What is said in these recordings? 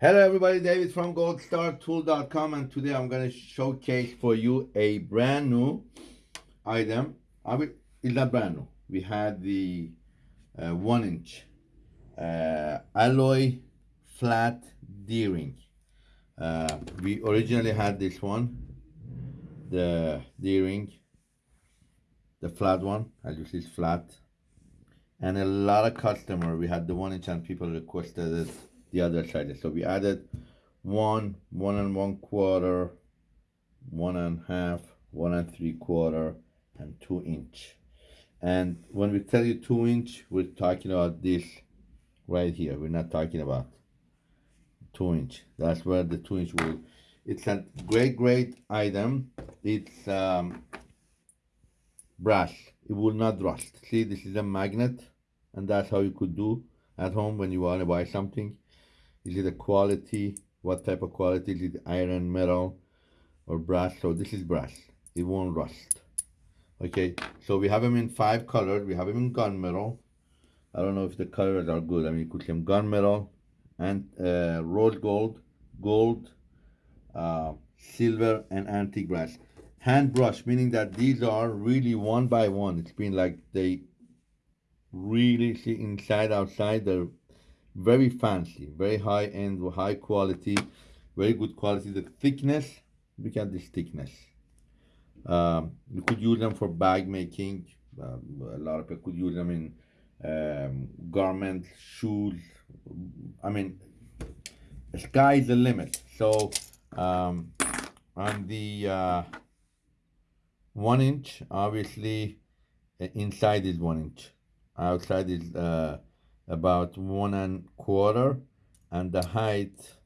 Hello everybody, David from goldstartool.com and today I'm going to showcase for you a brand new item. I mean, it's not brand new. We had the uh, one inch uh, alloy flat D-ring. Uh, we originally had this one, the D-ring, the flat one, as you see it's flat. And a lot of customer, we had the one inch and people requested it the other side. So we added one, one and one quarter, one and half, one and three quarter, and two inch. And when we tell you two inch, we're talking about this right here. We're not talking about two inch. That's where the two inch will. It's a great, great item. It's um, brass. It will not rust. See, this is a magnet, and that's how you could do at home when you want to buy something. Is it a quality? What type of quality? Is it iron, metal, or brass? So this is brass. It won't rust. Okay, so we have them in five colors. We have them in gunmetal. I don't know if the colors are good. I mean, you could see them gunmetal and uh, rose gold, gold, uh, silver, and antique brass. Hand brush, meaning that these are really one by one. It's been like they really see inside, outside. They're very fancy, very high end, high quality, very good quality. The thickness, look at this thickness. Um, you could use them for bag making. Um, a lot of people could use them in um, garments, shoes. I mean, the sky is the limit. So um, on the uh, one inch, obviously, inside is one inch. Outside is uh, about one and quarter and the height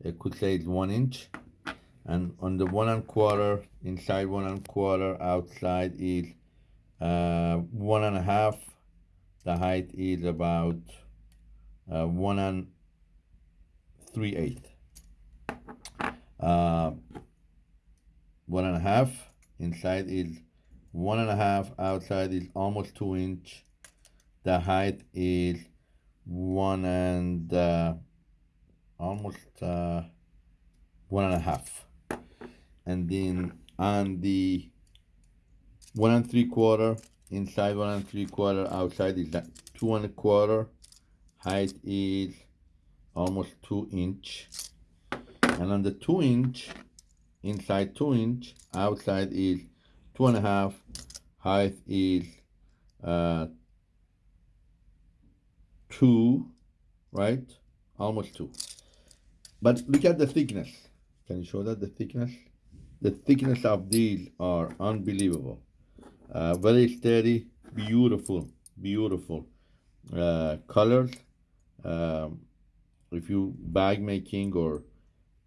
it could say it's one inch. And on the one and quarter inside one and quarter outside is uh, one and a half. The height is about uh, one and three eighth. Uh, one and a half. Inside is one and a half. Outside is almost two inch. The height is one and uh, almost uh, one and a half. And then on the one and three quarter inside one and three quarter outside is that two and a quarter. Height is almost two inch. And on the two inch inside two inch outside is two and a half. Height is uh, two, right? Almost two. But look at the thickness. Can you show that, the thickness? The thickness of these are unbelievable. Uh, very steady, beautiful, beautiful uh, colors. Um, if you bag making or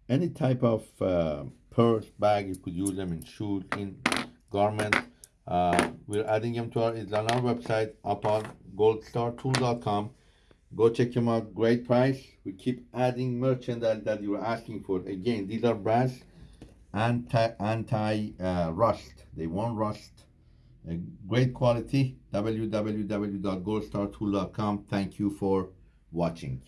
any type of uh, purse bag, you could use them in shoes, in garments. Uh, we're adding them to our, it's on our website upon goldstartool.com. Go check them out. Great price. We keep adding merchandise that you're asking for. Again, these are brass anti anti uh, rust. They won't rust. Uh, great quality. www.goldstartool.com. Thank you for watching.